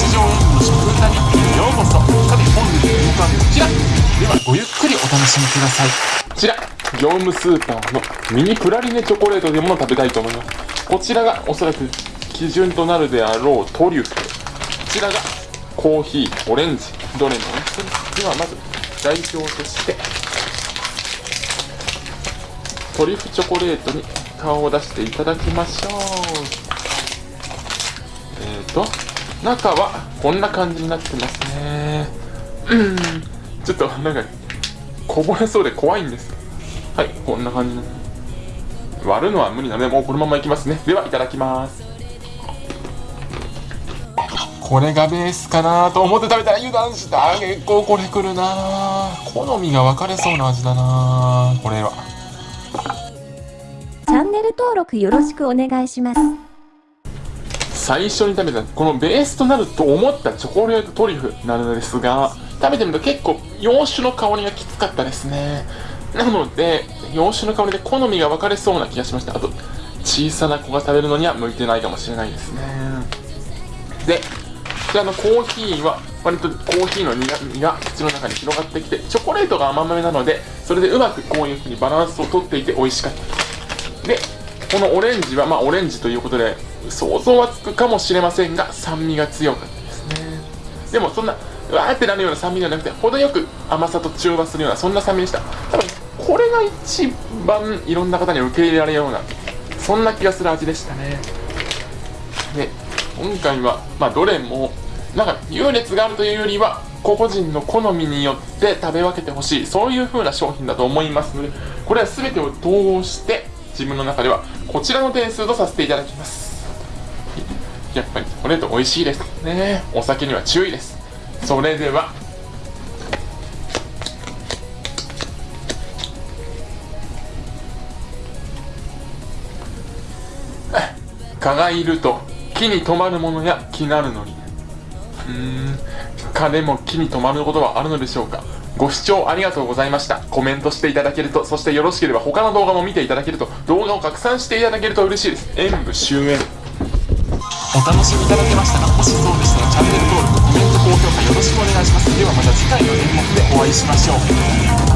日常演舞の食歌日記へようこそ。さて本日の動画はこちら。ではごゆっくりお楽しみください。こちら業務スーパーのミニプラリネチョコレートというも食べたいと思いますこちらがおそらく基準となるであろうトリュフ。こちらがコーヒーオレンジどれもではまず代表として。トリュフチョコレートに顔を出していただきましょう。えーと中はこんな感じになってますね。うんちょっとなんかこぼれそうで怖いんです。はいこんな感じ。割るのは無理なのでもうこのままいきますね。ではいただきます。これがベースかなと思って食べたら油断した。結構これくるな。好みが分かれそうな味だな。これは。チャンネル登録よろしくお願いします。最初に食べたこのベースとなると思ったチョコレートトリュフなのですが食べてみると結構洋酒の香りがきつかったですね。なので洋酒の香りで好みが分かれそうな気がしました。あと小さな子が食べるのには向いてないかもしれないですね。でこちらのコーヒーは割とコーヒーの苦味が口の中に広がってきてチョコレートが甘めなのでそれでうまくこういう風にバランスをとっていて美味しかった。でこのオレンジはまあオレンジということで想像はつくかもしれませんが酸味が強かったですね。でもそんなわーってなるような酸味ではなくて程よく甘さと中和するようなそんな酸味でした。多分これが一番いろんな方に受け入れられるようなそんな気がする味でしたね。で今回はまあどれもなんか優劣があるというよりは個々人の好みによって食べ分けてほしいそういう風な商品だと思います。のでこれは全てを統合して自分の中ではこちらの点数とさせていただきます。やっぱりチョコレート美味しいです。ね。お酒には注意です。それでは。蚊がいると木に止まるものや気なるのに。うーん。蚊でも木に止まることはあるのでしょうか。ご視聴ありがとうございました。コメントしていただけるとそしてよろしければ他の動画も見ていただけると動画を拡散していただけると嬉しいです。演武終演お楽しみいただけましたかもしそうでしたらチャンネル登録コメント高評価よろしくお願いします。ではまた次回の演目でお会いしましょう。